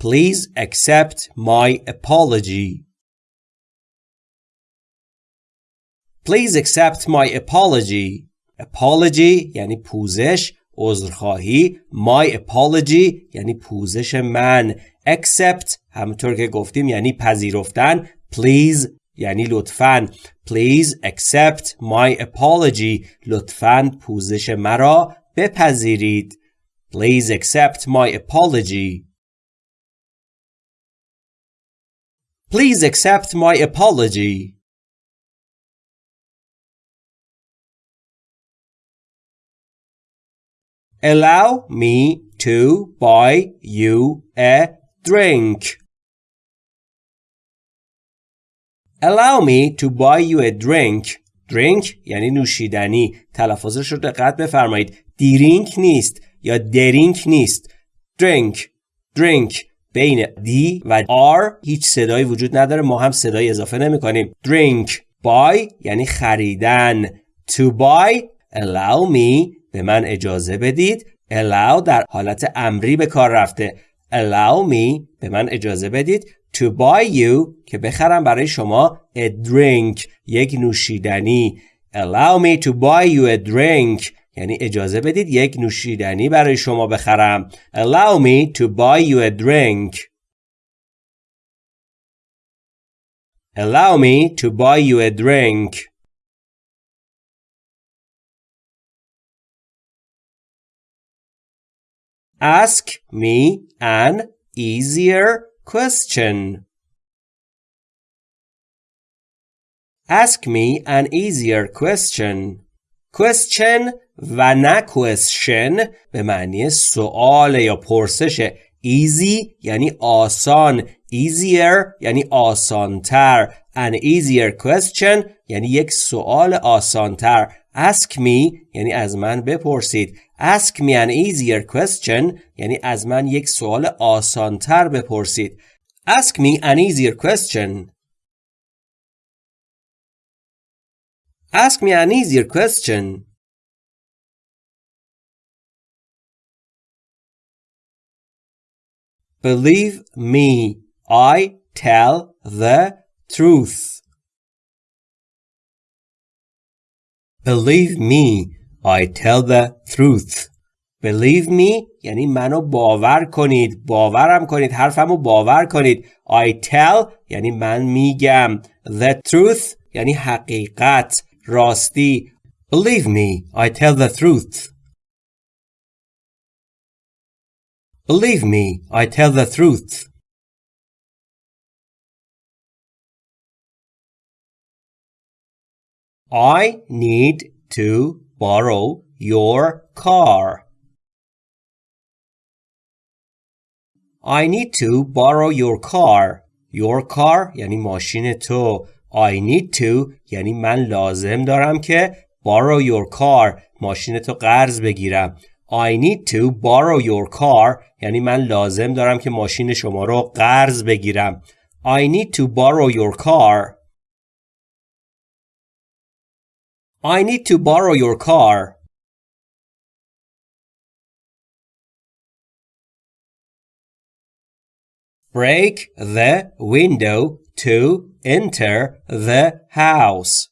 Please accept my apology. Please accept my apology. Apology یعنی پوزش عذرخواهی my apology یعنی پوزش من accept همونطور که گفتیم یعنی پذیرفتن please یعنی لطفاً please accept my apology لطفاً پوزش مرا بپذیرید please accept my apology please accept my apology Allow me to buy you a drink. Allow me to buy you a drink. drink یعنی نوشیدنی. تلفظش رو دقت بفرمایید. دیرینک نیست یا درینک نیست. drink. drink. بین دی و R هیچ صدایی وجود نداره ما هم صدای اضافه نمی کنیم. drink. buy یعنی خریدن. to buy allow me به من اجازه بدید allow در حالت امری به کار رفته allow me به من اجازه بدید to buy you که بخرم برای شما a drink یک نوشیدنی allow me to buy you a drink یعنی اجازه بدید یک نوشیدنی برای شما بخرم allow me to buy you a drink allow me to buy you a drink Ask me an easier question. Ask me an easier question. Question و نه question به معنی سوال یا پرسش easy یعنی آسان easier یعنی آسانتر an easier question یعنی یک سوال آسانتر ask me یعنی از من بپرسید Ask me an easier question یعنی از من یک سوال آسانتر بپرسید. Ask me an easier question. Ask me an easier question. Believe me, I tell the truth. Believe me, I tell the truth Believe me یعنی منو باور کنید باورم کنید حرفمو باور کنید I tell یعنی من میگم The truth یعنی حقیقت راستی Believe me I tell the truth Believe me I tell the truth I need to borrow your car. I need to borrow your car. Your car یعنی ماشین تو. I need to یعنی من لازم دارم که borrow your car ماشین تو قرض بگیرم. I need to borrow your car یعنی من لازم دارم که ماشین شما رو قرض بگیرم. I need to borrow your car. I need to borrow your car. Break the window to enter the house.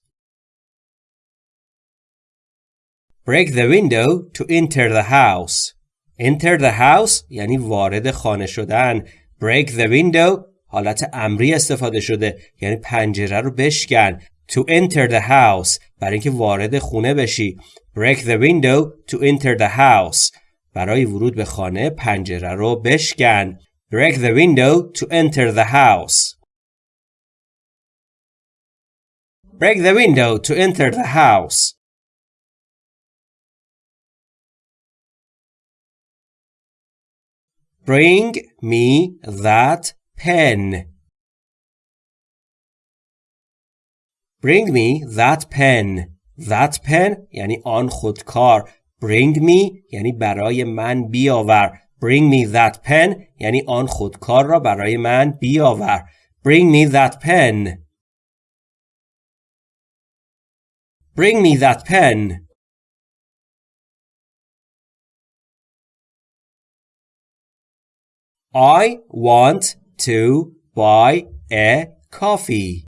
Break the window to enter the house. Enter the house یعنی وارد خانه شدن. Break the window حالت امری استفاده شده یعنی پنجره رو بشکن. To enter the house برای اینکه وارد خونه بشی break the window to enter the house برای ورود به خانه پنجره رو بشکن break the window to enter the house break the window to enter the house bring me that pen Bring me that pen. That pen یعنی آن خودکار. Bring me یعنی برای من بیاور. Bring me that pen یعنی آن خودکار را برای من بیاور. Bring me that pen. Bring me that pen. I want to buy a coffee.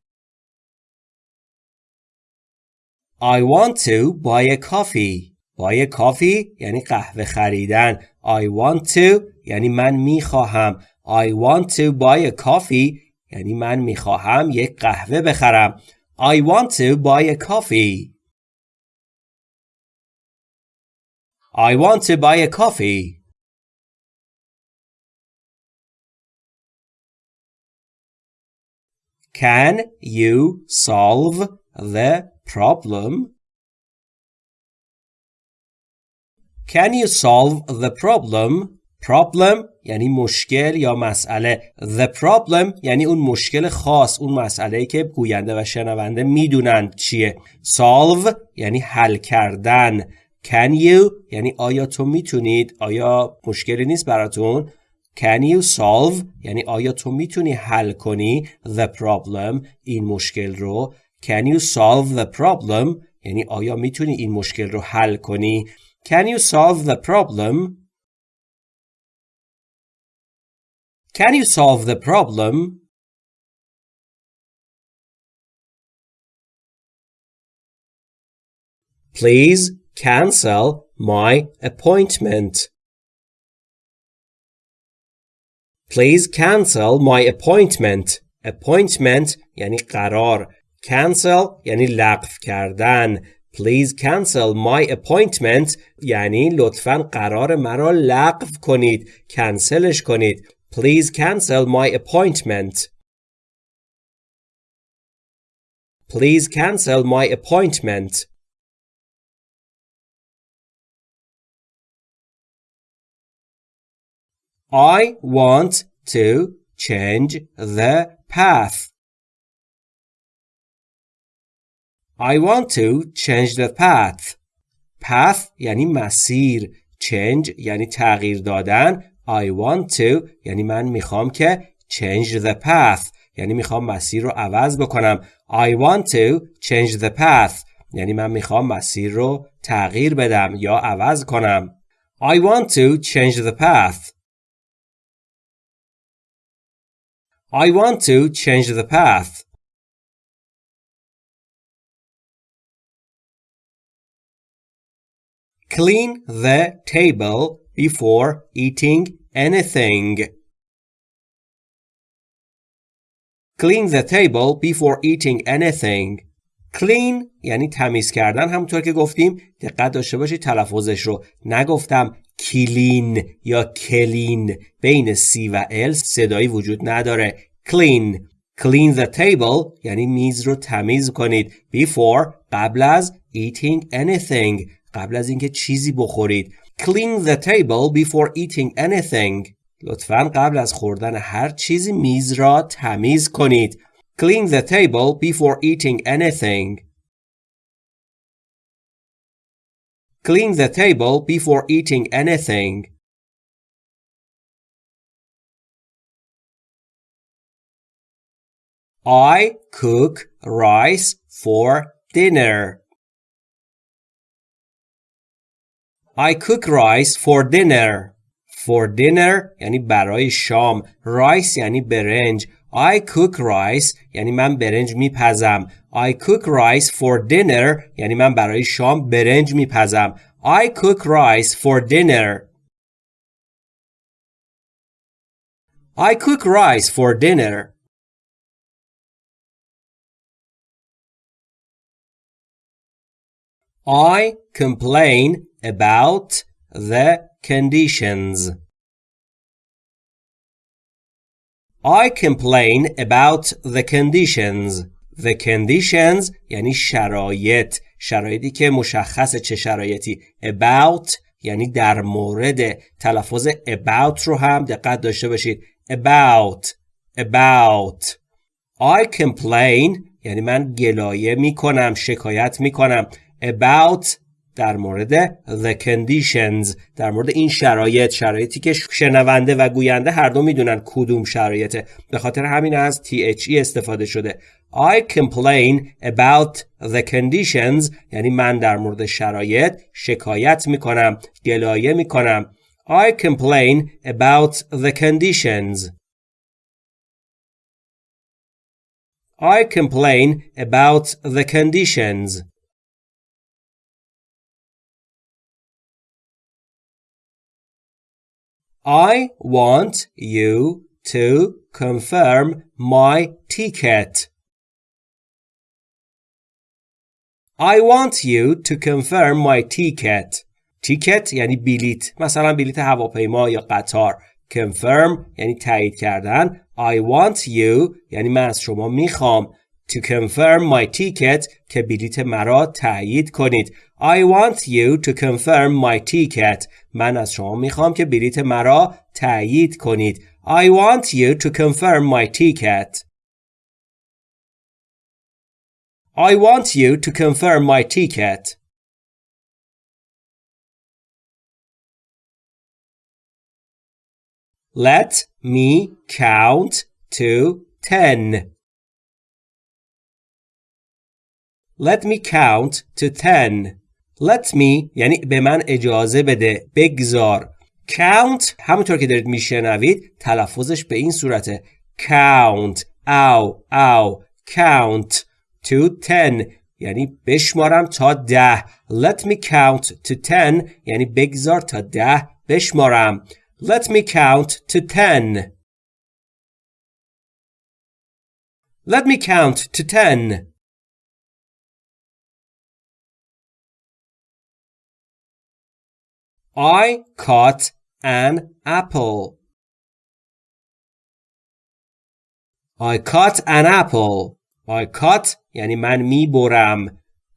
I want to buy a coffee. buy a coffee یعنی قهوه خریدن. I want to یعنی من می‌خواهم. I want to buy a coffee یعنی من می‌خواهم یک قهوه بخرم. I want to buy a coffee. I want to buy a coffee. Can you solve the problem? Can you solve the problem? Problem یعنی مشکل یا مسئله. The problem یعنی اون مشکل خاص اون مسئله که گوینده و شنونده می‌دونن چیه. Solve یعنی حل کردن. Can you یعنی آیا تو می‌تونید؟ آیا مشکلی نیست براتون؟ Can you solve یعنی آیا تو می‌تونی حل کنی the problem این مشکل رو Can you solve the problem یعنی آیا می‌تونی این مشکل رو حل کنی Can you solve the problem Can you solve the problem Please cancel my appointment Please cancel my appointment. Appointment یعنی قرار. Cancel یعنی لغو کردن. Please cancel my appointment یعنی لطفا قرار مرا لغو کنید. کنسلش کنید. Please cancel my appointment. Please cancel my appointment. I want to change the path. I want to change the path. path یعنی مسیر. change یعنی تغییر دادن. I want to یعنی من می‌خوام که change the path یعنی می‌خوام مسیر رو عوض بکنم. I want to change the path یعنی من می‌خوام مسیر رو تغییر بدم یا عوض کنم. I want to change the path. I want to change the path. Clean the table before eating anything. Clean the table before eating anything. Clean یعنی تمیز کردن همونطور که گفتیم دقت داشته باشید تلفظش رو نگفتم کلین یا کلین بین سی و ال صدایی وجود نداره. Clean. Clean the table یعنی میز رو تمیز کنید. Before قبل از eating anything. قبل از اینکه چیزی بخورید. Clean the table before eating anything. لطفا قبل از خوردن هر چیزی میز را تمیز کنید. Clean the table before eating anything. Clean the table before eating anything. I cook rice for dinner. I cook rice for dinner. For dinner یعنی برای شام. Rice یعنی برنج. I cook rice یعنی من برنج میپزم. I cook rice for dinner یعنی من برای شام برنج میپزم. I cook rice for dinner. I cook rice for dinner. I complain about the conditions. I complain about the conditions. The conditions یعنی شرایط. شرایطی که مشخص چه شرایطی. About یعنی در مورد. تلفظ about رو هم دقت داشته باشید. About. About. I complain یعنی من گلایه می کنم شکایت می کنم about در مورد the conditions در مورد این شرایط شرایطی که شنونده و گوینده هر دو می‌دونن کدوم شرایطه به خاطر همین از THE استفاده شده I complain about the conditions یعنی من در مورد شرایط شکایت می‌کنم گلایه می‌کنم I complain about the conditions. I complain about the conditions. I want you to confirm my ticket. I want you to confirm my ticket. تیکت یعنی بلیت مثلا بلیت هواپیما یا قطار confirm یعنی تایید کردن I want you یعنی من از شما میخوام to confirm my ticket که بلیت مرا تایید کنید I want you to confirm my ticket من از شما میخوام که بلیت مرا تایید کنید I want you to confirm my ticket I want you to confirm my ticket Let me count to ten. Let me count to ten. Let me یعنی به من اجازه بده. بگذار. Count. همونطور که دارید میشنوید تلفظش به این صورته. Count. او او count. To ten. یعنی بشمارم تا ده. Let me count to ten. یعنی بگذار تا ده بشمارم. Let me count to ten. Let me count to ten. I caught an apple. I caught an apple. I caught یعنی من می‌برم.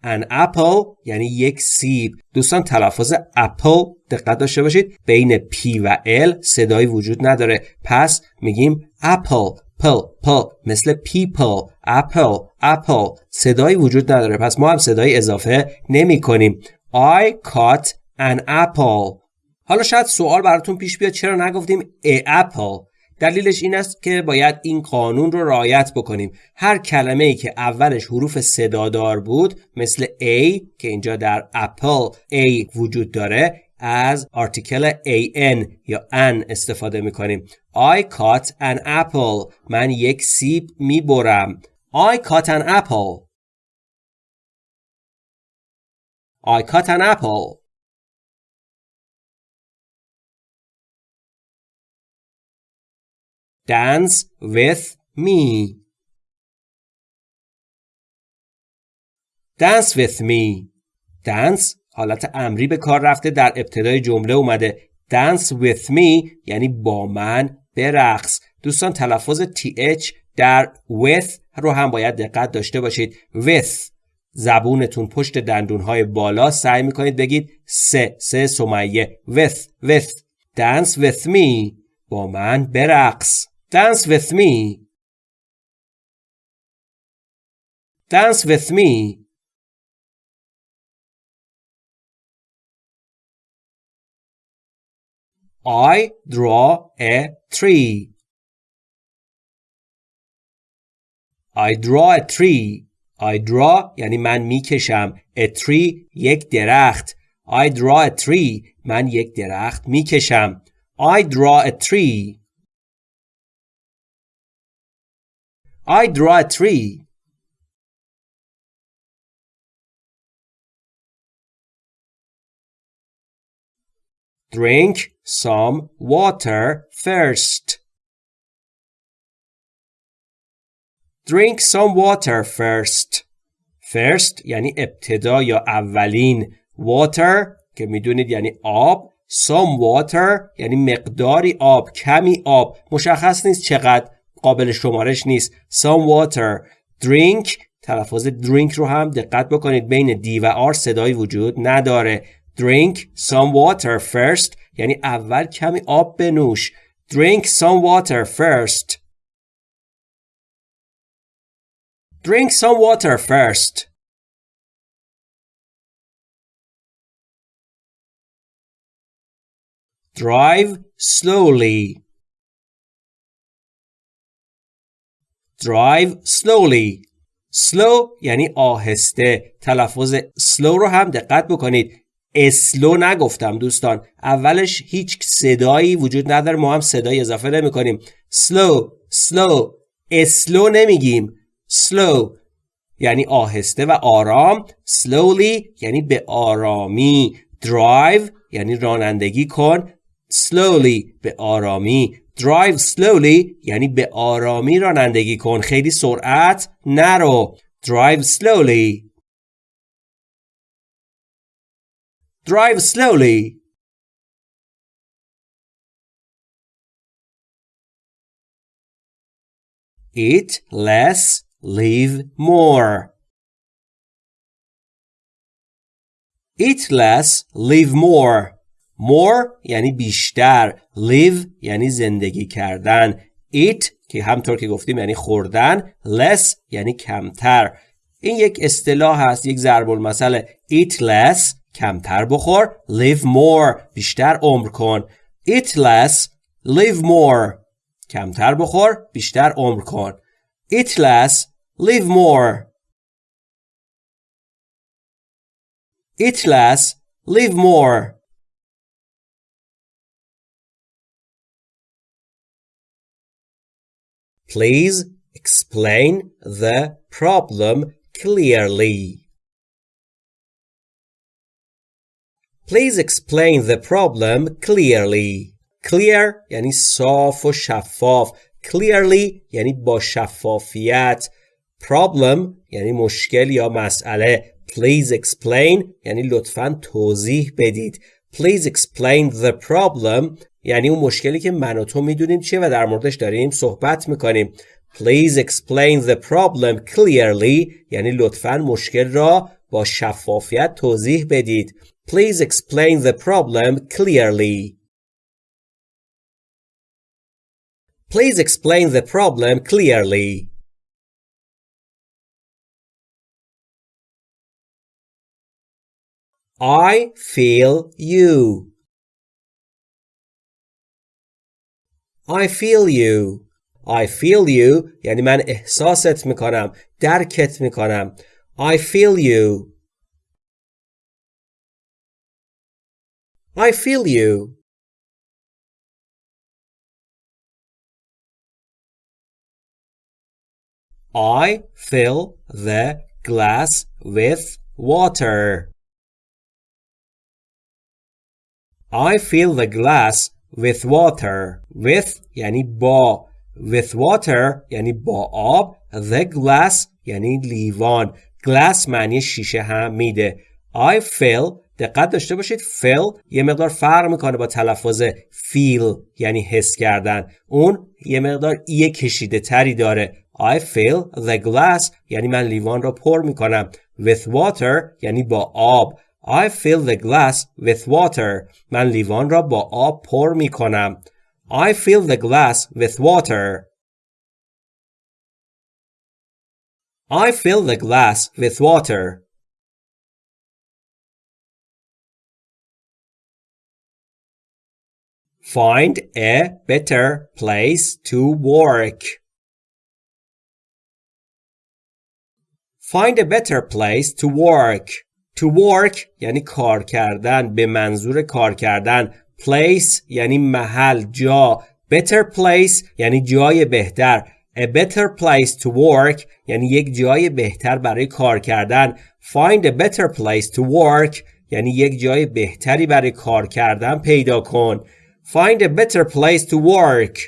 an apple یعنی یک سیب. دوستان تلفظ اپل دقت داشته باشید. بین P و L صدایی وجود نداره. پس میگیم اپل پل پل مثل people. اپل اپل صدایی وجود نداره. پس ما هم صدایی اضافه نمی کنیم I caught an apple. حالا شاید سوال براتون پیش بیاد چرا نگفتیم a apple دلیلش این است که باید این قانون رو رعایت بکنیم. هر کلمه ای که اولش حروف صدادار بود مثل A که اینجا در اپل A وجود داره از آرتیکل an یا an استفاده می‌کنیم. I caught an apple. من یک سیب می‌برم. I caught an apple. I caught an apple. Dance with me. Dance with me. Dance حالت امری به کار رفته در ابتدای جمله اومده. Dance with me یعنی با من برقص. دوستان تلفظ th در with رو هم باید دقت داشته باشید. with زبونتون پشت دندونهای بالا سعی می‌کنید بگید سه سه سمیه with with dance with me با من برقص Dance with me. Dance with me. I draw a tree. I draw a tree. I draw یعنی من می‌کشم. A tree یک درخت. I draw a tree. من یک درخت می‌کشم. I draw a tree. I draw a tree. Drink some water first. Drink some water first. First یعنی ابتدا یا اولین. Water که میدونید یعنی آب. Some water یعنی مقداری آب. کمی آب. مشخص نیست چقدر. قابل شمارش نیست some water drink تلفظ drink رو هم دقت بکنید بین دی و آر صدایی وجود نداره drink some water first یعنی اول کمی آب بنوش drink some water first drink some water first drive slowly drive slowly. Slow یعنی آهسته. تلفظ slow رو هم دقت بکنید. اسلو نگفتم دوستان. اولش هیچ صدایی وجود نداره. ما هم صدایی اضافه نمی کنیم slow. slow اسلو نمیگیم. Slow یعنی آهسته و آرام. Slowly یعنی به آرامی. Drive یعنی رانندگی کن. Slowly به آرامی drive slowly یعنی به آرامی رانندگی کن خیلی سرعت نرو drive slowly drive slowly eat less live more eat less live more more یعنی بیشتر. Live یعنی زندگی کردن. Eat که همطور که گفتیم یعنی خوردن. Less یعنی کمتر. این یک اصطلاح هست یک ضرب المثل. Eat less کمتر بخور. Live more بیشتر عمر کن. Eat less live more کمتر بخور بیشتر عمر کن. Eat less live more. Eat less live more. Please explain the problem clearly. Please explain the problem clearly. Clear یعنی صاف و شفاف. Clearly یعنی با شفافیت. Problem یعنی مشکل یا مسئله. Please explain یعنی لطفا توضیح بدید. Please explain the problem یعنی اون مشکلی که من و تو می‌دونیم چیه و در موردش داریم صحبت می‌کنیم Please explain the problem clearly یعنی لطفا مشکل را با شفافیت توضیح بدید Please explain the problem clearly Please explain the problem clearly I feel you I feel you I feel you یعنی من احساست میکنم درکت میکنم I feel you I feel you I fill the glass with water. I fill the glass with water. With یعنی با. With water یعنی با آب. The glass یعنی لیوان. Glass معنی شیشه هم میده. I fill دقت داشته باشید. Fill یه مقدار فرق می‌کنه با تلفظ feel یعنی حس کردن. اون یه مقدار ای کشیده تری داره. I fill the glass یعنی من لیوان را پر می‌کنم. With water یعنی با آب. I fill the glass with water. من لیوان را با آب پر می کنم. I fill the glass with water. I fill the glass with water. Find a better place to work. Find a better place to work. To work یعنی کار کردن به منظور کار کردن place یعنی محل جا better place یعنی جای بهتر A better place to work یعنی یک جای بهتر برای کار کردن Find a better place to work یعنی یک جای بهتری برای کار کردن پیدا کن Find a better place to work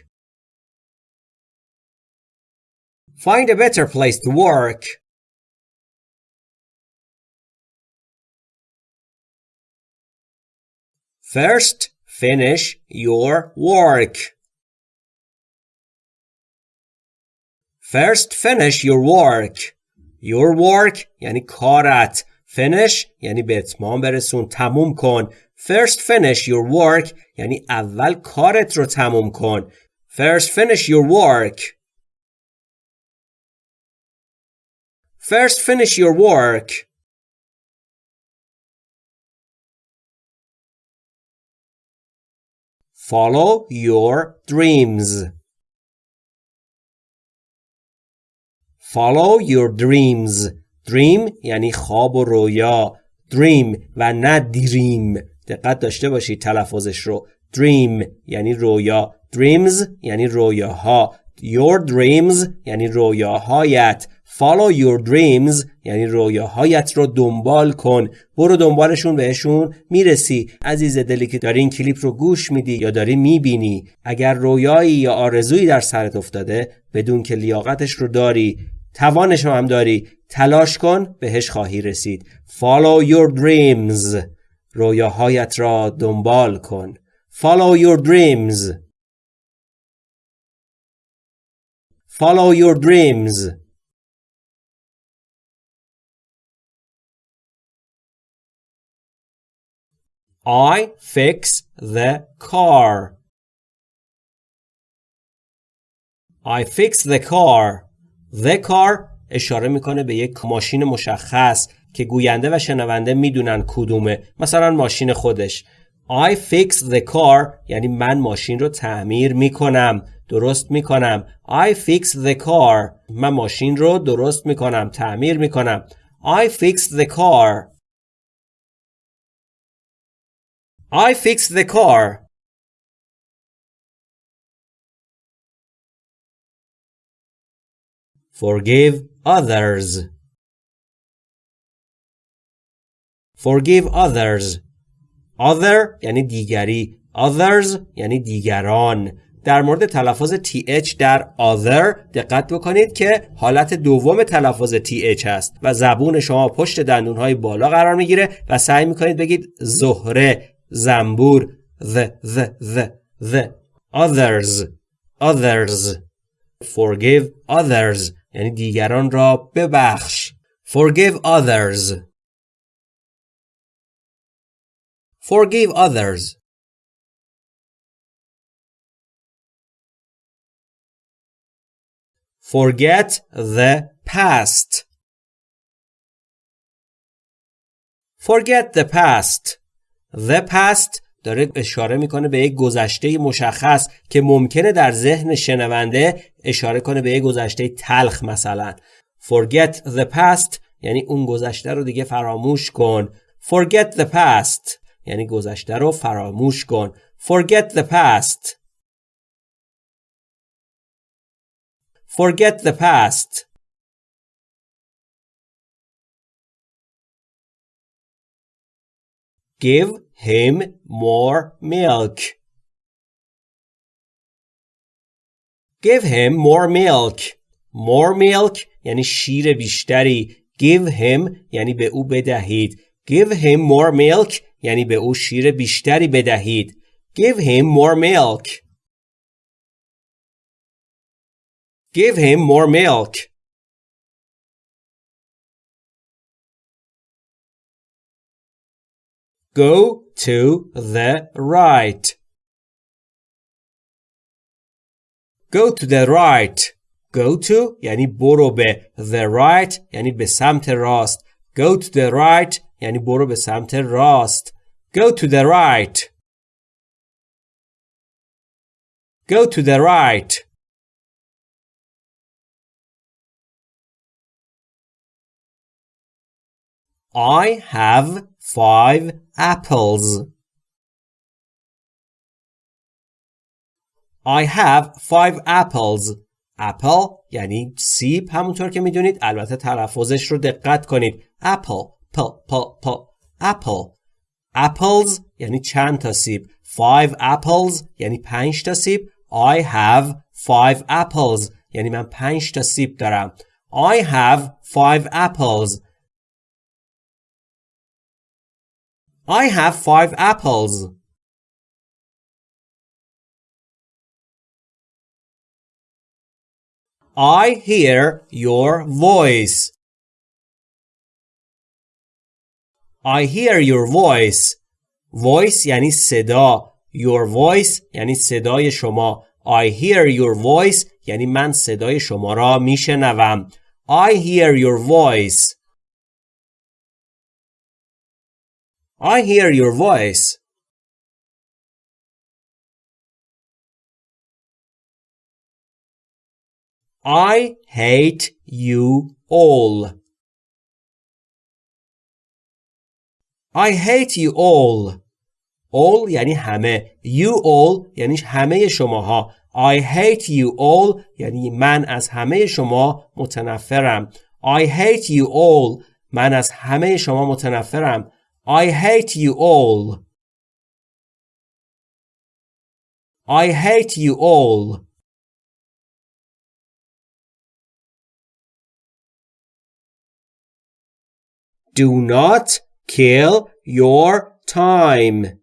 Find a better place to work First, finish your work. First, finish your work. Your work یعنی کارت. Finish یعنی به اتمام برسون. تموم کن. First, finish your work یعنی اول کارت رو تموم کن. First, finish your work. First, finish your work. Follow your dreams. Follow your dreams. Dream یعنی خواب و رویا. dream و نه دریم دقت داشته باشید تلفظش رو dream یعنی رویا dreams یعنی رویاها your dreams یعنی رویاهایت follow your dreams یعنی رویاهایت رو دنبال کن. برو دنبالشون بهشون می‌رسی. عزیز دلی که داری این کلیپ رو گوش میدی یا داری می‌بینی اگر رویایی یا آرزویی در سرت افتاده بدون که لیاقتش رو داری توانش رو هم داری تلاش کن بهش خواهی رسید. Follow your dreams. رویاهایت را دنبال کن. Follow your dreams. Follow your dreams. I fix the car. I fix the car. The car اشاره می‌کنه به یک ماشین مشخص که گوینده و شنونده می‌دونن کدومه. مثلا ماشین خودش. I fix the car یعنی من ماشین رو تعمیر می‌کنم. درست می‌کنم. I fix the car من ماشین رو درست می‌کنم تعمیر می‌کنم. I fix the car. I fixed the car. Forgive others. Forgive others. Other یعنی دیگری. Others یعنی دیگران. در مورد تلفظ TH در other دقت بکنید که حالت دوم تلفظ TH هست و زبون شما پشت دندونهای بالا قرار می‌گیره و سعی می‌کنید بگید زهره زنبور the the the the others others forgive others یعنی دیگران را ببخش forgive others forgive others forget the past forget the past The past داره اشاره می‌کنه به یک گذشته مشخص که ممکنه در ذهن شنونده اشاره کنه به یک گذشته تلخ مثلا. Forget the past یعنی اون گذشته رو دیگه فراموش کن. Forget the past یعنی گذشته رو فراموش کن. Forget the past. Forget the past. Give him more milk. Give him more milk. More milk یعنی شیر بیشتری. Give him یعنی به او بدهید. Give him more milk یعنی به او شیر بیشتری بدهید. Give him more milk. Give him more milk. Go to the right. Go to the right. Go to یعنی برو به the right یعنی به سمت راست. Go to the right یعنی برو به سمت راست. Go to the right. Go to the right. I have five apples. I have five apples. apple یعنی سیب همونطور که میدونید البته تلفظش رو دقت کنید apple پ پ پ apple apples یعنی چند تا سیب five apples یعنی پنج تا سیب I have five apples یعنی من پنج تا سیب دارم I have five apples I have five apples. I hear your voice. I hear your voice. Voice یعنی صدا. Your voice یعنی صدای شما. I hear your voice یعنی من صدای شما را میشنوم. I hear your voice. I hear your voice. I hate you all. I hate you all all یعنی همه you all یعنی همه شماها I hate you all یعنی من از همه شما متنفرم I hate you all من از همه شما متنفرم I hate you all I hate you all Do not kill your time.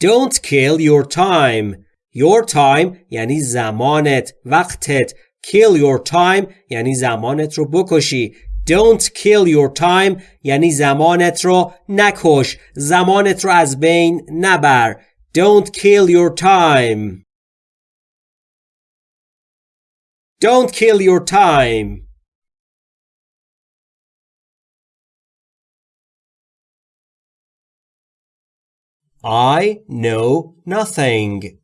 Don't kill your time. Your time یعنی زمانت، وقتت. Kill your time یعنی زمانت رو بکشی. Don't kill your time یعنی زمانت رو نکش. زمانت رو از بین نبر. Don't kill your time. Don't kill your time. I know nothing.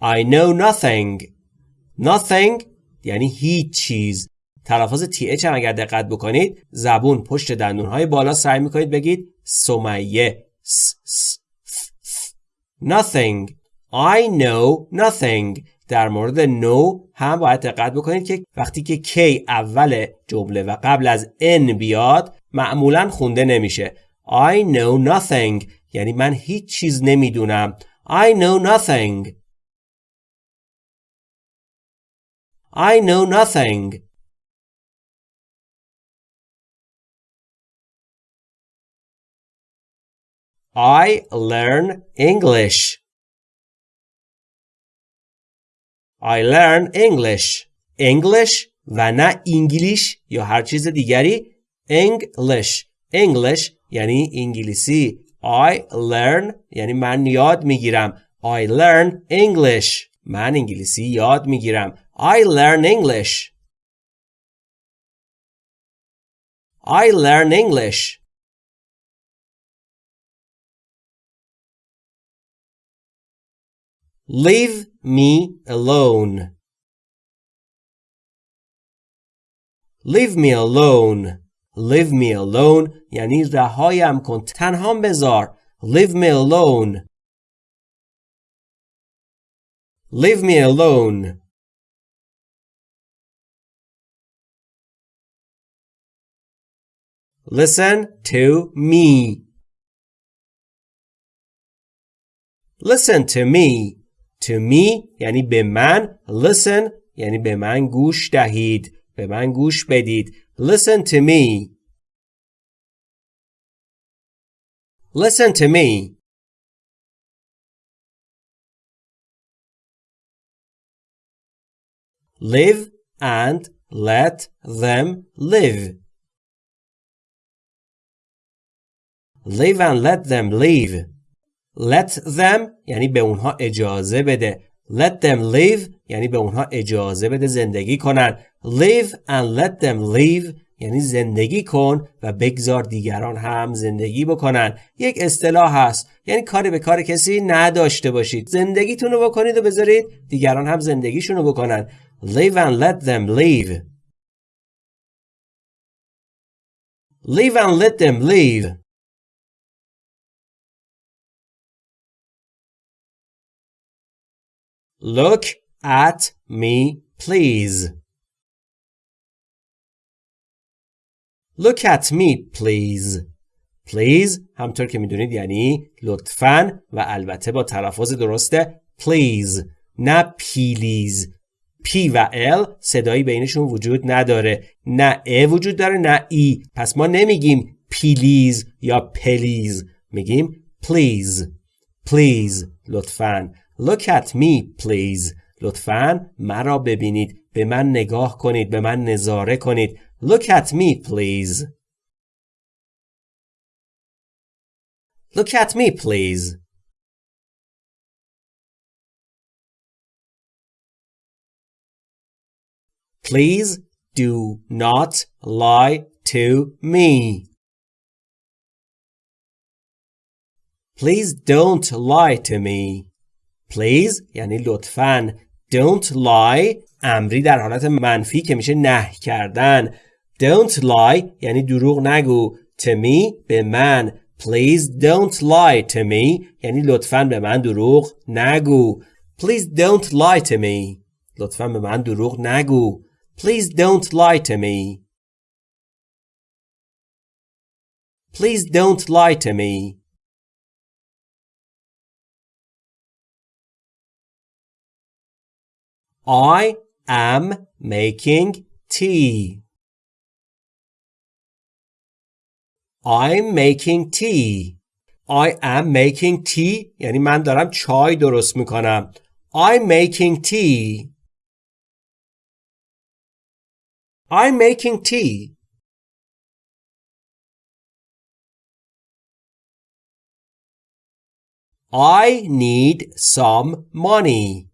I know nothing. Nothing یعنی هیچ چیز. تلفظ تی اچ هم اگر دقت بکنید زبون پشت دندونهای بالا سعی می‌کنید بگید سمیه Nothing. I know nothing. در مورد know هم باید دقت بکنید که وقتی که کی اول جمله و قبل از n بیاد معمولا خونده نمیشه. I know nothing یعنی من هیچ چیز نمی‌دونم I know nothing I know nothing I learn English I learn English English و نه انگلیش یا هر چیز دیگری English English یعنی انگلیسی I learn یعنی من یاد می‌گیرم I learn English من انگلیسی یاد می‌گیرم I learn English I learn English Leave me alone Leave me alone Leave me alone یعنی رهایم کن تنها بذار Leave me alone Leave me alone Listen to me Listen to me To me یعنی به من Listen یعنی به من گوش دهید به من گوش بدید Listen to me. Listen to me. Live and let them live. Live and let them live. Let them یعنی به اونها اجازه بده. Let them live یعنی به اونها اجازه بده زندگی کنن. Live and let them live یعنی زندگی کن و بگذار دیگران هم زندگی بکنن یک اصطلاح هست یعنی کاری به کار کسی نداشته باشید زندگیتون رو بکنید و بذارید دیگران هم زندگیشون رو بکنن live and let them live live and let them live look at me please. Look at me please. Please همونطور که می‌دونید یعنی لطفاً و البته با تلفظ درسته please. نه پیلیز P و L صدایی بینشون وجود نداره. نه ا وجود داره نه ای پس ما نمیگیم پیلیز یا پلیز میگیم please. Please لطفاً. Look at me please لطفاً مرا ببینید به من نگاه کنید به من نظاره کنید Look at me, please. Look at me, please. Please do not lie to me. Please don't lie to me. Please یعنی لطفاً don't lie امری در حالت منفی که میشه نه کردن don't lie یعنی دروغ نگو to me به من please don't lie to me یعنی لطفا به من دروغ نگو please don't lie to me لطفا به من دروغ نگو please don't lie to me please don't lie to me I am making tea. I'm making tea. I am making tea یعنی من دارم چای درست میکنم. I'm making tea. I'm making tea. I need some money.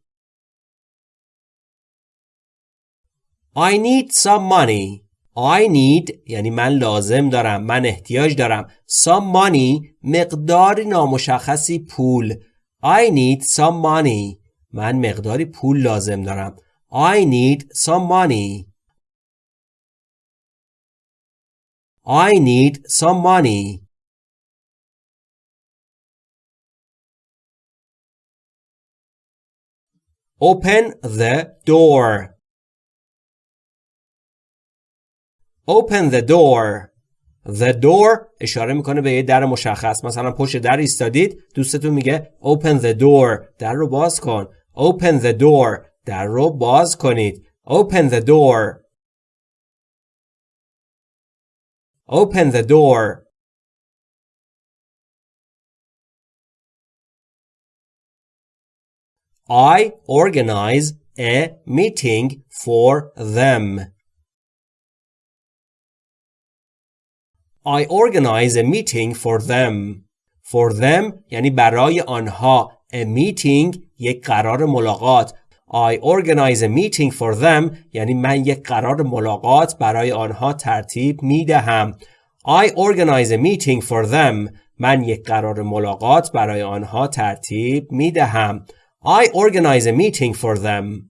I need some money. I need یعنی من لازم دارم من احتیاج دارم some money مقداری نامشخصی پول I need some money من مقداری پول لازم دارم I need some money I need some money Open the door Open the door. The door اشاره می‌کنه به یه در مشخص مثلا پشت در ایستادید دوستتون میگه open the door در رو باز کن open the door در رو باز کنید open the door open the door I organize a meeting for them I organize a meeting for them. For them یعنی برای آنها. A meeting یک قرار ملاقات. I organize a meeting for them یعنی من یک قرار ملاقات برای آنها ترتیب می دهم. I organize a meeting for them. من یک قرار ملاقات برای آنها ترتیب می دهم. I organize a meeting for them.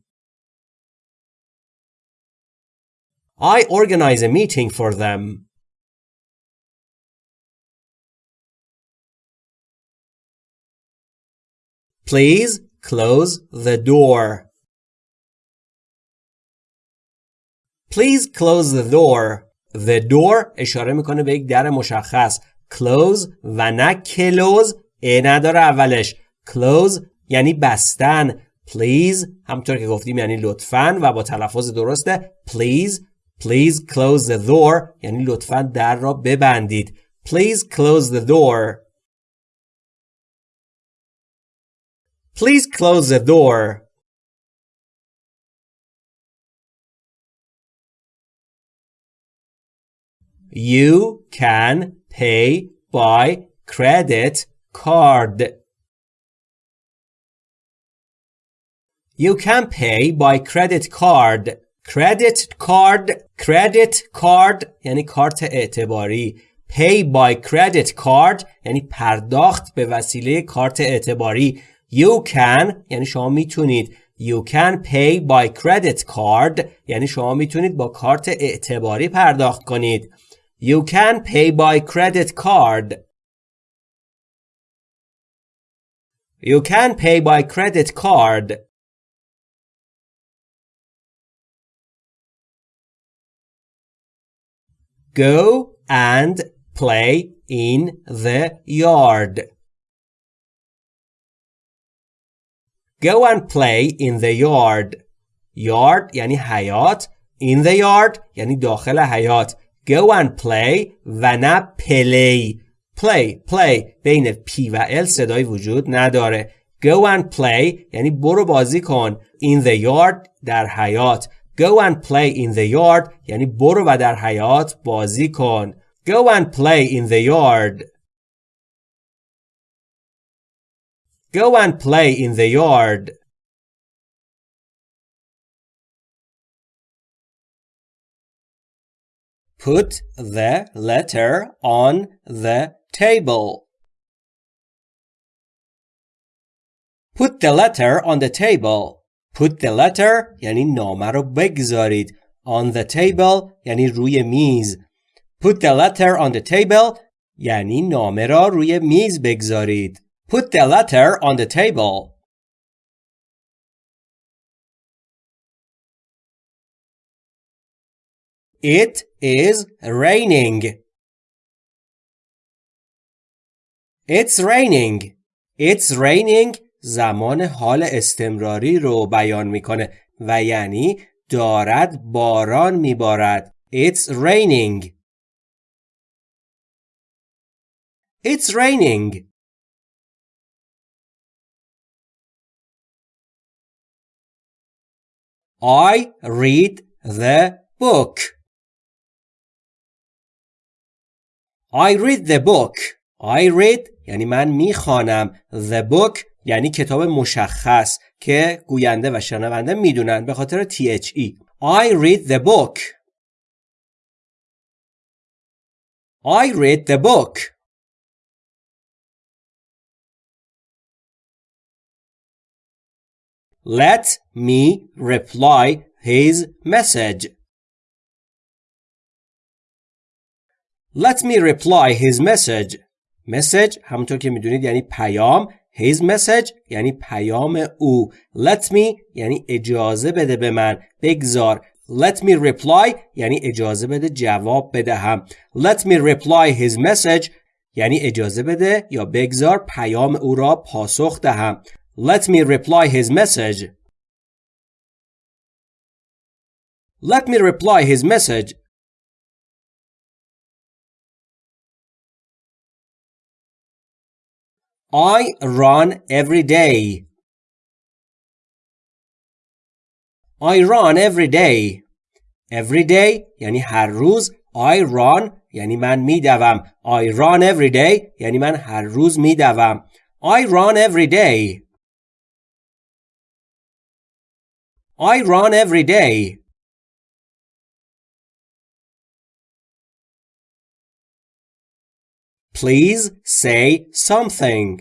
I organize a meeting for them. Please close the door. Please close the door. The door اشاره می‌کنه به یک در مشخص. Close و نه close ا نداره اولش. Close یعنی بستن. Please همطور که گفتیم یعنی لطفاً و با تلفظ درسته. Please Please close the door یعنی لطفاً در را ببندید. Please close the door. Please close the door. You can pay by credit card. You can pay by credit card. Credit card credit card یعنی کارت اعتباری pay by credit card یعنی پرداخت به وسیله کارت اعتباری You can یعنی شما میتونید You can pay by credit card یعنی شما میتونید با کارت اعتباری پرداخت کنید You can pay by credit card You can pay by credit card Go and play in the yard Go and play in the yard. Yard یعنی حیات. In the yard یعنی داخل حیات. Go and play و نه play. Play, play بین P و L صدای وجود نداره. Go and play یعنی برو بازی کن. In the yard در حیات. Go and play in the yard یعنی برو و در حیات بازی کن. Go and play in the yard. Go and play in the yard. Put the letter on the table. Put the letter on the table. Put the letter یعنی نامه رو بگذارید. On the table یعنی روی میز. Put the letter on the table یعنی نامه را روی میز بگذارید. Put the letter on the table. It is raining. It's raining. It's raining زمان حال استمراری رو بیان می‌کنه و یعنی دارد باران میبارد. It's raining. It's raining. I read the book. I read the book. I read یعنی من می‌خوانم. The book یعنی کتاب مشخص که گوینده و شنونده می‌دونن به خاطر THE. I read the book. I read the book. Let me reply his message. Let me reply his message. message همونطور که می‌دونید یعنی پیام. His message یعنی پیام او. Let me یعنی اجازه بده به من. بگذار let me reply یعنی اجازه بده جواب بدهم. Let me reply his message یعنی اجازه بده یا بگذار پیام او را پاسخ دهم. let me reply his message let me reply his message I run every day. I run every day. Every day یعنی هر روز I run یعنی من میدوم I run every day یعنی من هر روز میدوم I run every day I run every day Please say something.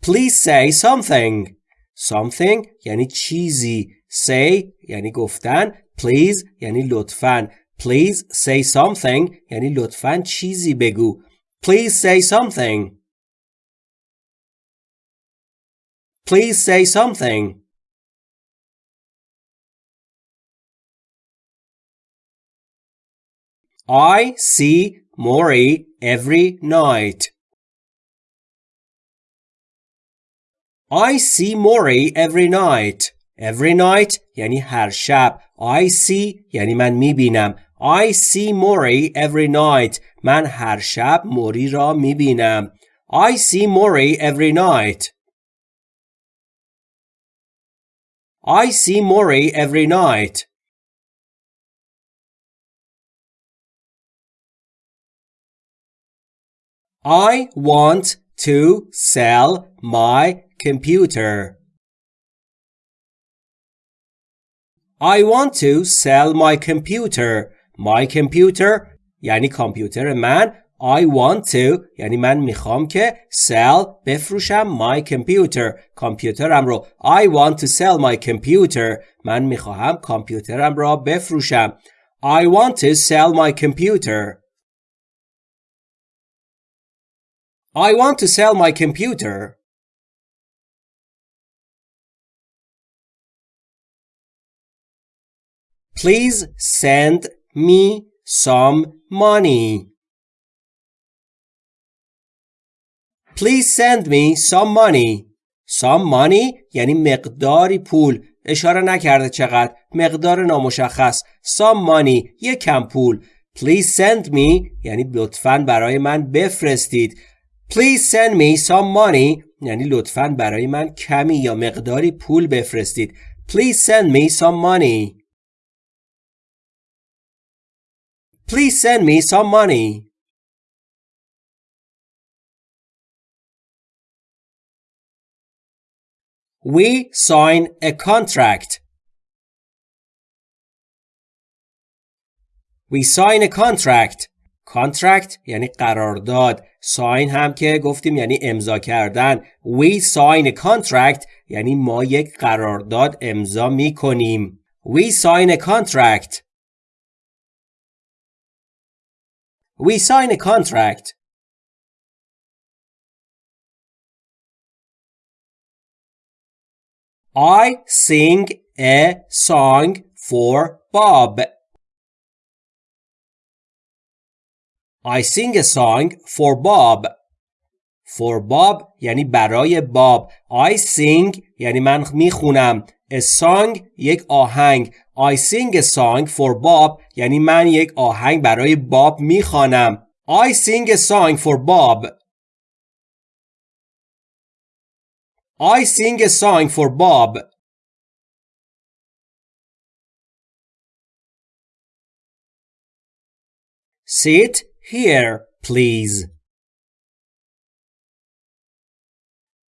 Please say something. Something یعنی چیزی. Say یعنی گفتن. Please یعنی لطفاً. Please say something یعنی لطفاً چیزی بگو. Please say something. Please say something. I see Mori every night. I see Mori every night. Every night یعنی هر شب. I see یعنی من میبینم. I see Mori every night. من هر شب موری را میبینم. I see Mori every night. I see Mori every night. I want to sell my computer. I want to sell my computer. My computer یعنی کامپیوتر من. I want to یعنی من میخوام که sell بفروشم my computer کامپیوترم رو I want to sell my computer من میخواهم کامپیوترم را بفروشم I want to sell my computer I want to sell my computer. Please send me some money. Please send me some money. Some money یعنی مقداری پول. اشاره نکرده چقدر. مقدار نامشخص. Some money. یک کم پول. Please send me یعنی لطفاً برای من بفرستید. Please send me some money یعنی لطفاً برای من کمی یا مقداری پول بفرستید. Please send me some money. Please send me some money. We sign a contract. We sign a contract. contract یعنی قرارداد sign هم که گفتیم یعنی امضا کردن we sign a contract یعنی ما یک قرارداد امضا می کنیم we sign a contract we sign a contract I sing a song for Bob. I sing a song for Bob. For Bob یعنی برای باب. I sing یعنی من می‌خونم. A song یک آهنگ. I sing a song for Bob یعنی من یک آهنگ برای باب می‌خوانم. I sing a song for Bob. I sing a song for Bob. Sit here, please.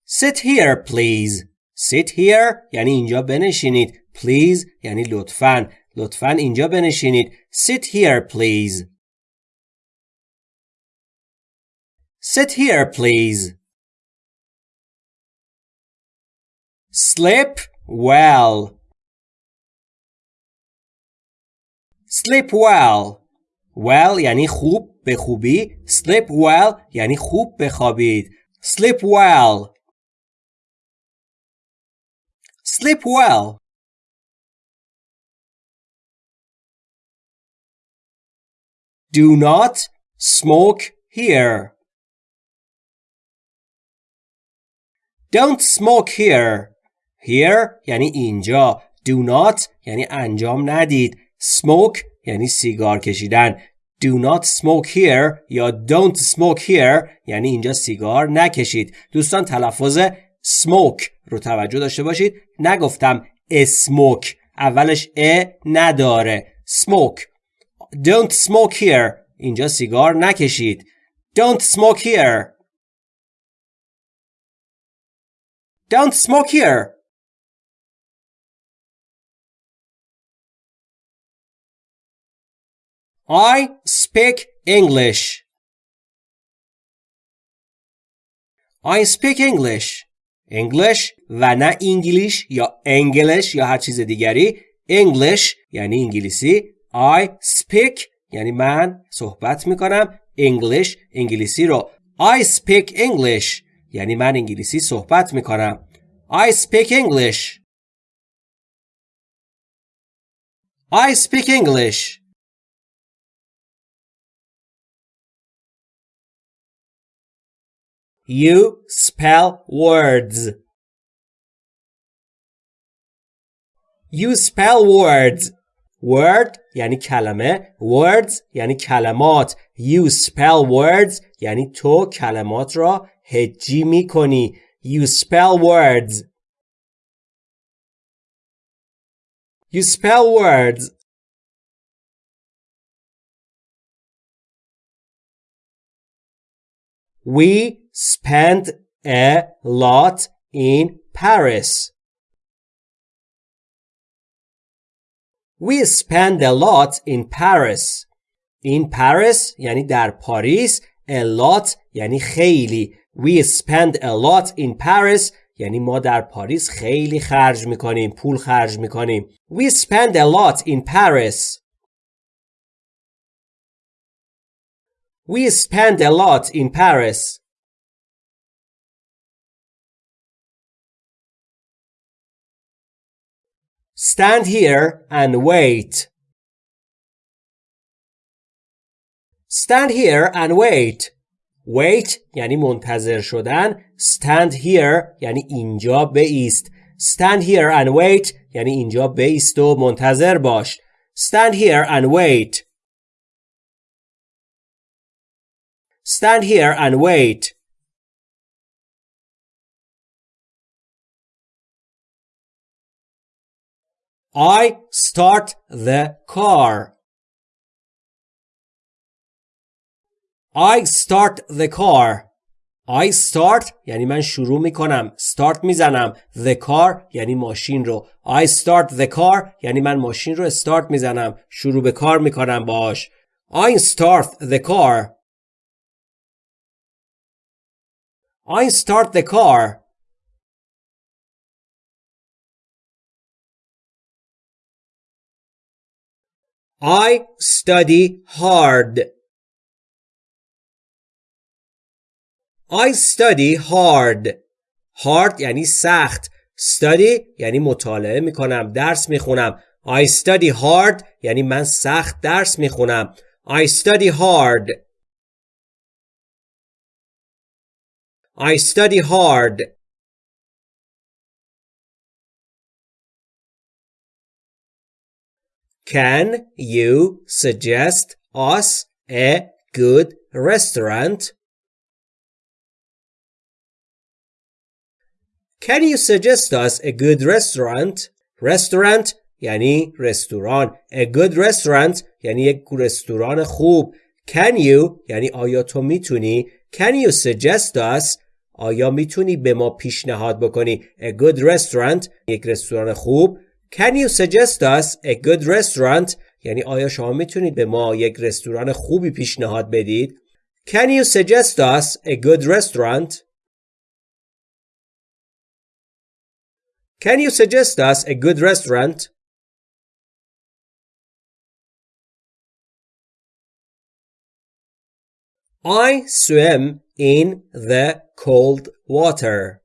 Sit here, please. Sit here یعنی اینجا بنشینید. Please یعنی لطفاً. لطفاً اینجا بنشینید. Sit here, please. Sit here, please. Sleep well. Sleep well. Well یعنی خوب به خوبی. Sleep well یعنی خوب بخوابید. Sleep well. Sleep well. Do not smoke here. Don't smoke here. Here یعنی اینجا. Do not یعنی انجام ندید. Smoke یعنی سیگار کشیدن. Do not smoke here یا don't smoke here یعنی اینجا سیگار نکشید. دوستان تلفظ smoke رو توجه داشته باشید. نگفتم smoke اولش ا نداره. smoke Don't smoke here اینجا سیگار نکشید. Don't smoke here Don't smoke here. I speak English. I speak English. English و نه انگلیش یا انگلیش یا هر چیز دیگری English یعنی انگلیسی I speak یعنی من صحبت می‌کنم English انگلیسی رو I speak English یعنی من انگلیسی صحبت می‌کنم I speak English I speak English You spell words. You spell words. Word یعنی کلمه. Words یعنی کلمات. You spell words یعنی تو کلمات را هجی می کنی. You spell words. You spell words. We spent a lot in Paris. We spent a lot in Paris. In Paris یعنی در پاریس a lot یعنی خیلی We spend a lot in Paris یعنی ما در پاریس خیلی خرج میکنیم پول خرج میکنیم We spend a lot in Paris We spend a lot in Paris Stand here and wait. Stand here and wait. Wait یعنی منتظر شدن. Stand here یعنی اینجا بایست. Stand here and wait یعنی اینجا بایست و منتظر باش. Stand here and wait. Stand here and wait. I start the car. I start the car. I start یعنی من شروع می کنم. start میزنم. The car یعنی ماشین رو. I start the car یعنی من ماشین رو استارت میزنم. شروع به کار میکنم باش. I start the car. I start the car. I study hard. I study hard. hard یعنی سخت. study یعنی مطالعه می‌کنم. درس می‌خونم. I study hard یعنی من سخت درس می‌خونم. I study hard. I study hard. Can you suggest us a good restaurant? Can you suggest us a good restaurant? Restaurant یعنی رستوران. A good restaurant یعنی یک رستوران خوب. Can you یعنی آیا تو میتونی Can you suggest us آیا می‌تونی به ما پیشنهاد بکنی A good restaurant یک رستوران خوب Can you suggest us a good restaurant یعنی آیا شما می‌تونید به ما یک رستوران خوبی پیشنهاد بدید Can you suggest us a good restaurant Can you suggest us a good restaurant I swim in the cold water.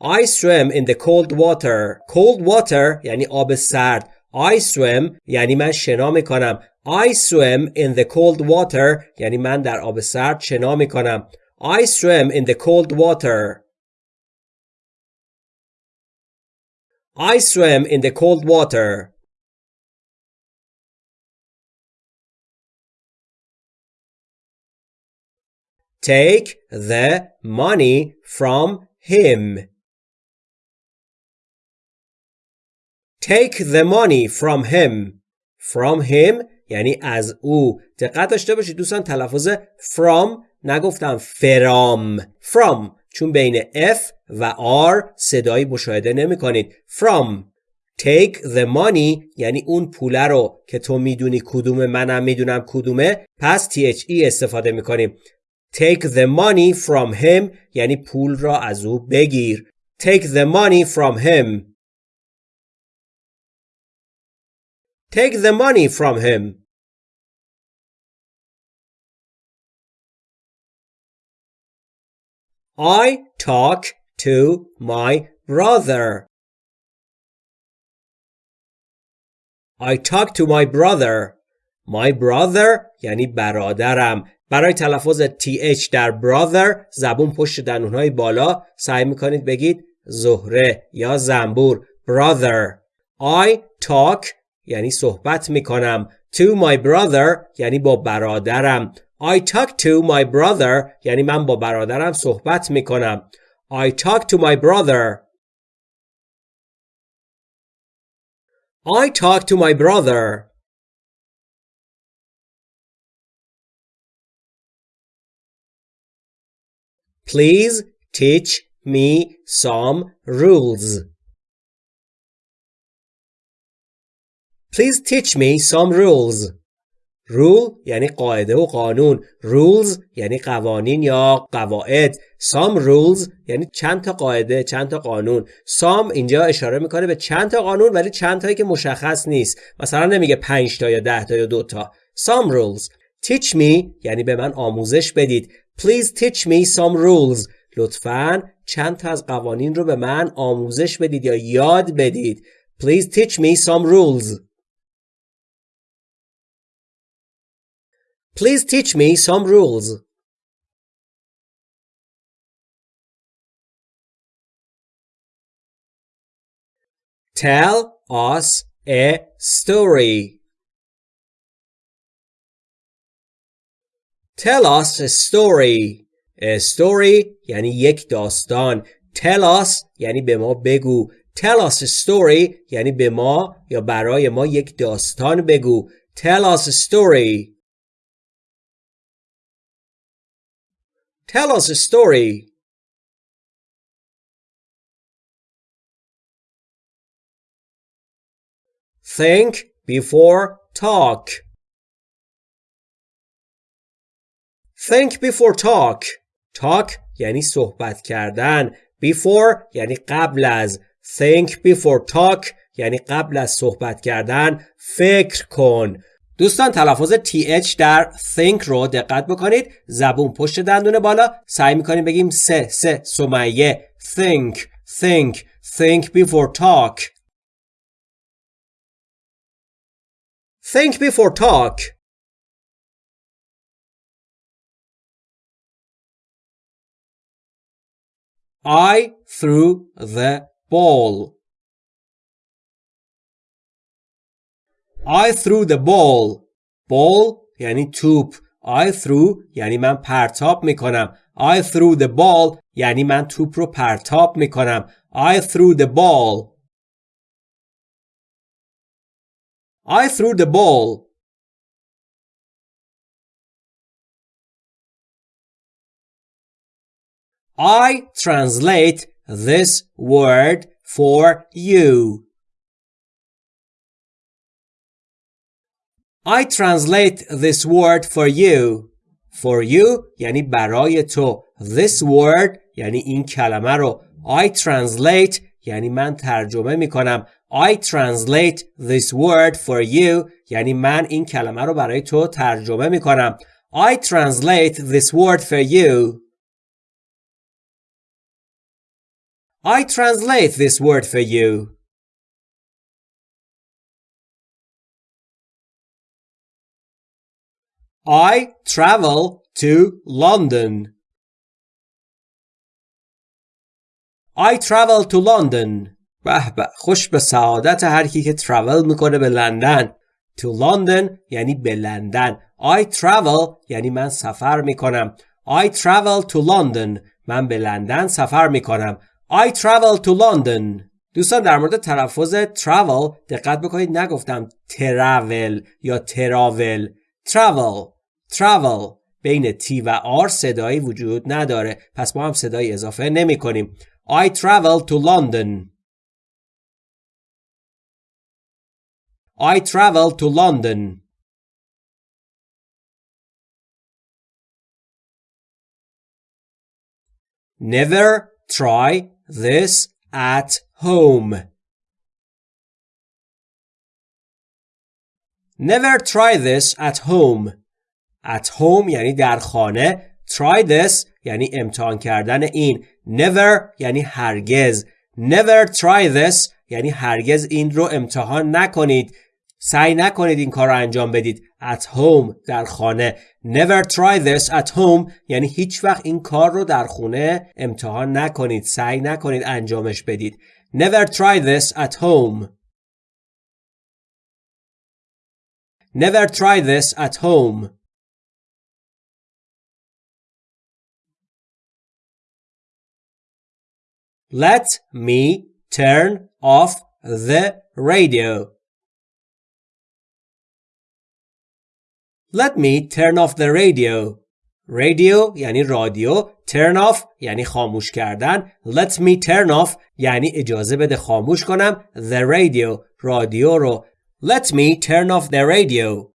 I swim in the cold water. Cold water یعنی آب سرد. I swim یعنی من شنا میکنم. I swim in the cold water یعنی من در آب سرد شنا میکنم. I swim in the cold water. I swim in the cold water. Take the money from him. Take the money from him. From him یعنی از او. دقت داشته باشید دوستان تلفظ from نگفتم فرام. From چون بین F و R صدایی مشاهده نمی کنید. From Take the money یعنی اون پوله رو که تو می‌دونی کدومه منم می‌دونم کدومه پس THE استفاده می‌کنیم Take the money from him یعنی پول را از او بگیر. Take the money from him. Take the money from him. I talk to my brother. I talk to my brother. My brother یعنی برادرم. برای تلفظ TH در brother زبون پشت دندونهای بالا. سعی می‌کنید بگید زهره یا زنبور. Brother. I talk یعنی صحبت می‌کنم. To my brother یعنی با برادرم. I talk to my brother یعنی من با برادرم صحبت می‌کنم. I talk to my brother. I talk to my brother. Please teach me some rules. Please teach me some rules. Rule یعنی قاعده و قانون. Rules یعنی قوانین یا قواعد. Some rules یعنی چند تا قاعده، چند تا قانون. Some اینجا اشاره می‌کنه به چند تا قانون ولی چند تایی که مشخص نیست. مثلا نمیگه 5 تا یا 10 تا یا 2 تا. Some rules. Teach me یعنی به من آموزش بدید. Please teach me some rules. لطفاً چند تا از قوانین رو به من آموزش بدید یا یاد بدید. Please teach me some rules. Please teach me some rules. Tell us a story. Tell us a story. A story یعنی یک داستان. Tell us یعنی به ما بگو. Tell us a story یعنی به ما یا برای ما یک داستان بگو. Tell us a story. Tell us a story. Think before talk Think before talk. Talk یعنی صحبت کردن. Before یعنی قبل از. Think before talk یعنی قبل از صحبت کردن. فکر کن. دوستان تلفظ th در think رو دقت بکنید. زبون پشت دندون بالا. سعی می‌کنیم بگیم سه سه سمیه. Think think think before talk. Think before talk. I threw the ball. I threw the ball. Ball یعنی توپ. I threw یعنی من پرتاب میکنم. I threw the ball یعنی من توپ رو پرتاب میکنم. I threw the ball. I threw the ball. I translate this word for you. I translate this word for you. For you یعنی برای تو. This word یعنی این کلمه رو. I translate یعنی من ترجمه می کنم. I translate this word for you یعنی من این کلمه رو برای تو ترجمه می کنم. I translate this word for you. I translate this word for you. I travel to London. I travel to London. به به خوش به سعادت هر کی که travel میکنه به لندن. To London یعنی به لندن. I travel یعنی من سفر میکنم. I travel to London. من به لندن سفر میکنم. I travel to London دوستان در مورد تلفظ travel دقت بکنید نگفتم travel یا travel travel travel بین T و R صدایی وجود نداره پس ما هم صدایی اضافه نمی کنیم I travel to London I travel to London Never try this at home. Never try this at home. At home یعنی در خانه. Try this یعنی امتحان کردن این. Never یعنی هرگز. Never try this یعنی هرگز این رو امتحان نکنید. سعی نکنید این کار رو انجام بدید. At home در خانه. Never try this at home یعنی هیچ وقت این کار رو در خونه امتحان نکنید. سعی نکنید انجامش بدید. Never try this at home. Never try this at home. Let me turn off the radio. Let me turn off the radio. Radio یعنی رادیو turn off یعنی خاموش کردن let me turn off یعنی اجازه بده خاموش کنم the radio رادیو رو let me turn off the radio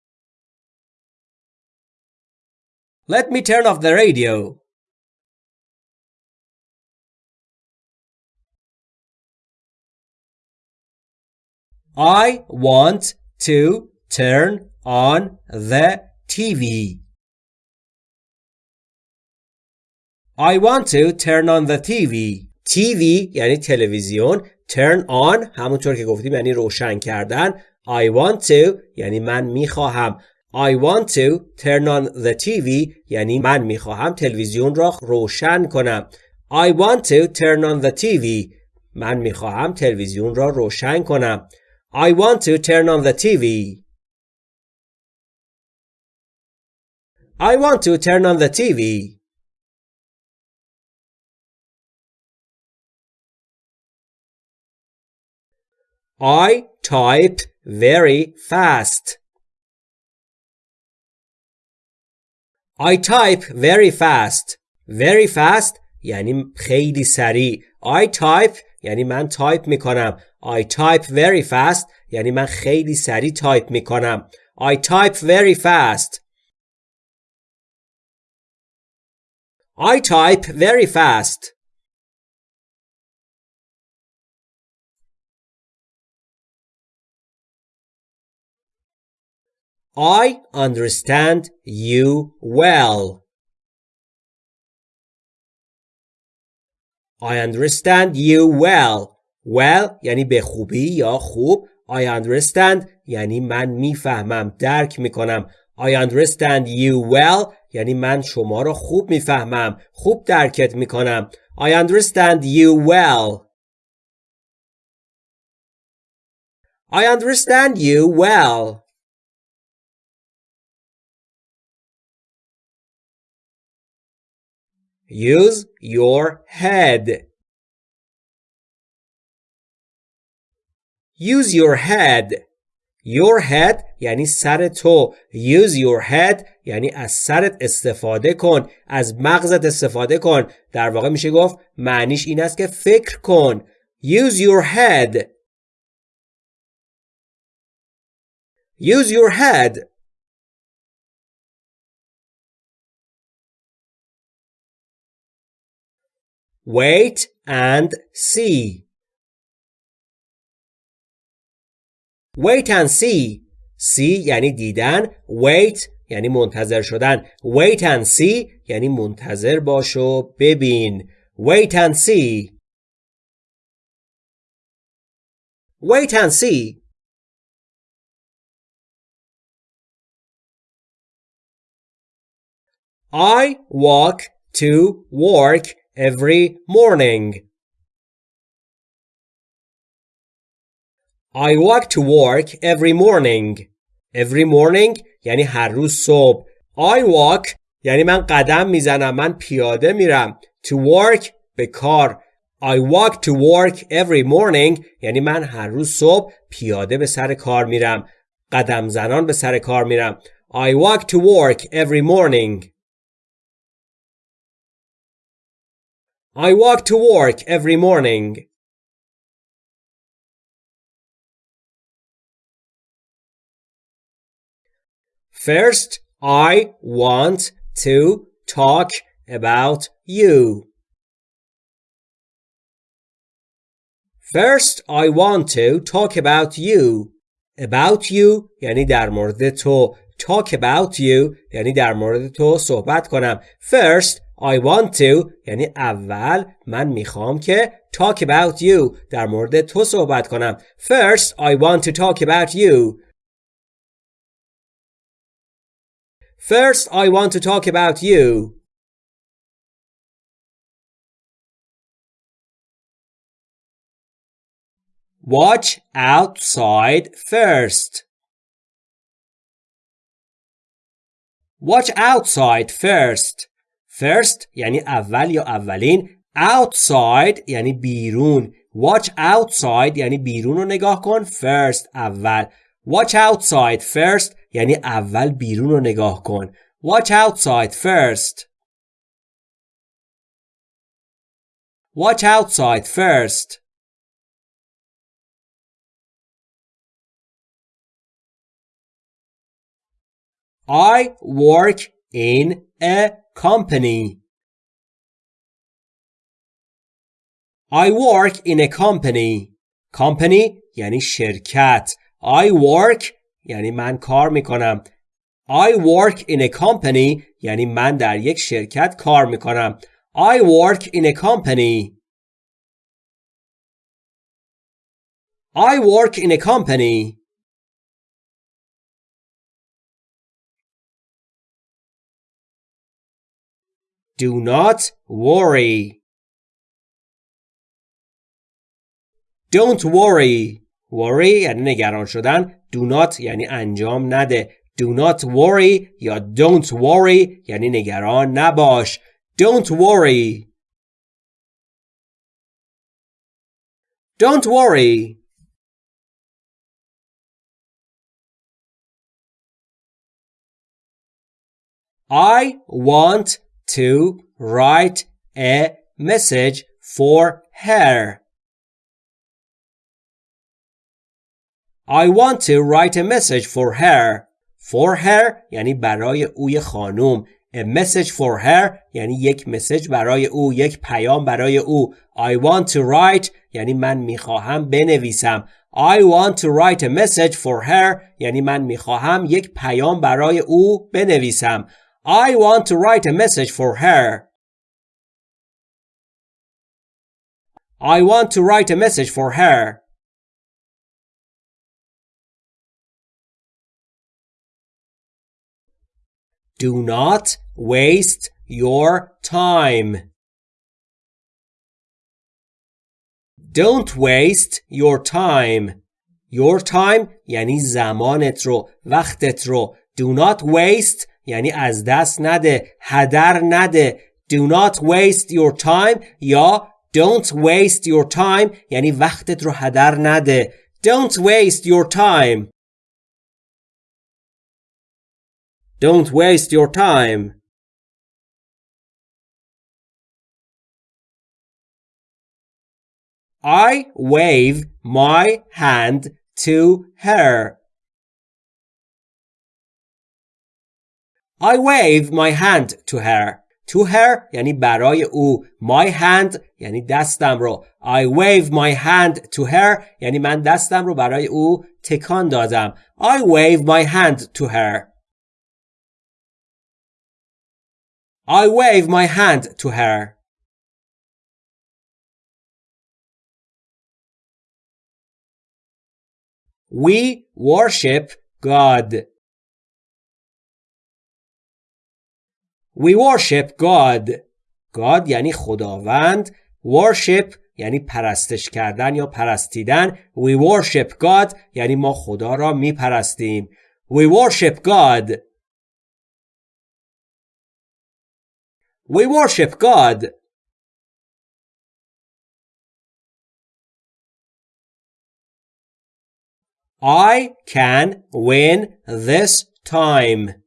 let me turn off the radio I want to turn on the TV. I want to turn on the TV. TV یعنی تلویزیون. Turn on همونطور که گفتیم یعنی روشن کردن. I want to یعنی من می‌خواهم. I want to turn on the TV یعنی من می‌خواهم تلویزیون را روشن کنم. I want to turn on the TV من می‌خواهم تلویزیون را روشن کنم. I want to turn on the TV I want to turn on the TV. I type very fast. I type very fast. Very fast یعنی خیلی سریع. I type یعنی من تایپ می کنم. I type very fast یعنی من خیلی سریع تایپ میکنم I type very fast I type very fast I understand you well. I understand you well. Well یعنی به خوبی یا خوب. I understand یعنی من میفهمم درک میکنم. I understand you well یعنی من شما رو خوب می‌فهمم. خوب درکت می‌کنم. I understand you well. I understand you well. Use your head. Use your head. Your head یعنی سر تو. Use your head یعنی از سرت استفاده کن. از مغزت استفاده کن. در واقع میشه گفت معنیش این است که فکر کن. Use your head. Use your head. Wait and see. Wait and see. See یعنی دیدن. Wait یعنی منتظر شدن. Wait and see یعنی منتظر باش و ببین. Wait and see. Wait and see. I walk to work every morning. I walk to work every morning. Every morning یعنی هر روز صبح. I walk یعنی من قدم میزنم من پیاده میرم. To work به کار. I walk to work every morning یعنی من هر روز صبح پیاده به سر کار میرم. قدم زنان به سر کار میرم. I walk to work every morning. I walk to work every morning. First, I want to talk about you. First, I want to talk about you. About you یعنی در مورد تو. Talk about you یعنی در مورد تو صحبت کنم. First, I want to یعنی اول من میخوام که talk about you در مورد تو صحبت کنم First I want to talk about you First I want to talk about you Watch outside first Watch outside first First یعنی اول یا اولین outside یعنی بیرون watch outside یعنی بیرون رو نگاه کن first اول watch outside first یعنی اول بیرون رو نگاه کن watch outside first watch outside first I work in a company I work in a company company یعنی شرکت I work یعنی من کار می‌کنم I work in a company یعنی من در یک شرکت کار می‌کنم I work in a company I work in a company Do not worry. Don't worry. Worry یعنی نگران شدن. Do not یعنی انجام نده. Do not worry یا don't worry یعنی نگران نباش. Don't worry. Don't worry. I want to write a message for her. I want to write a message for her. For her یعنی برای اوی خانوم. A message for her یعنی یک مسج برای او یک پیام برای او I want to write یعنی من می‌خواهم بنویسم I want to write a message for her یعنی من می‌خواهم یک پیام برای او بنویسم I want to write a message for her I want to write a message for her Do not waste your time. Don't waste your time. Your time یعنی زمانت رو وقتت رو Do not waste یعنی از دست نده هدر نده Do not waste your time یا Don't waste your time یعنی وقتت رو هدر نده Don't waste your time Don't waste your time. I wave my hand to her. I wave my hand to her. To her یعنی برای او. My hand یعنی دستم رو. I wave my hand to her یعنی من دستم رو برای او تکان دادم. I wave my hand to her. I wave my hand to her. We worship God. We worship God. God یعنی خداوند. Worship یعنی پرستش کردن یا پرستیدن. We worship God یعنی ما خدا را می پرستیم. We worship God. We worship God. I can win this time.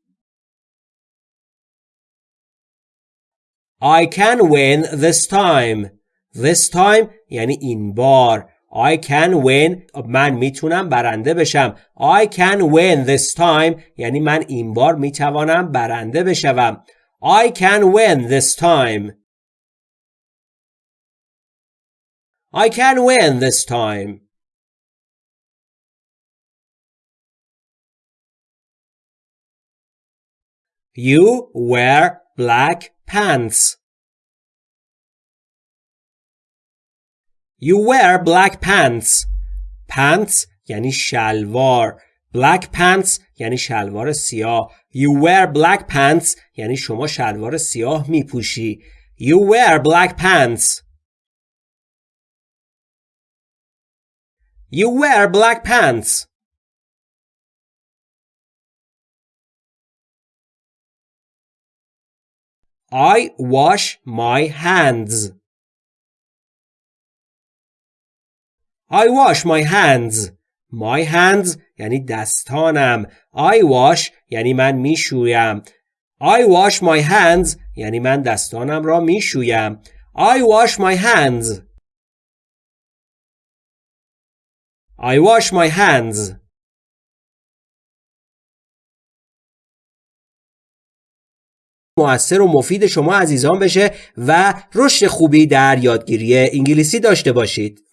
I can win this time. This time یعنی این بار. I can win من میتونم برنده بشم. I can win this time یعنی من این بار میتوانم برنده بشوم. I can win this time. I can win this time. You wear black pants. You wear black pants. Pants یعنی شلوار. Black pants یعنی شلوار سیاه. You wear black pants یعنی شما شلوار سیاه می پوشی. You wear black pants. You wear black pants. I wash my hands. I wash my hands. My hands یعنی دستانم. I wash یعنی من می‌شویم. I wash my hands یعنی من دستانم را می‌شویم. I wash my hands. I wash my hands. موثر و مفید شما عزیزان بشه و رشد خوبی در یادگیری انگلیسی داشته باشید.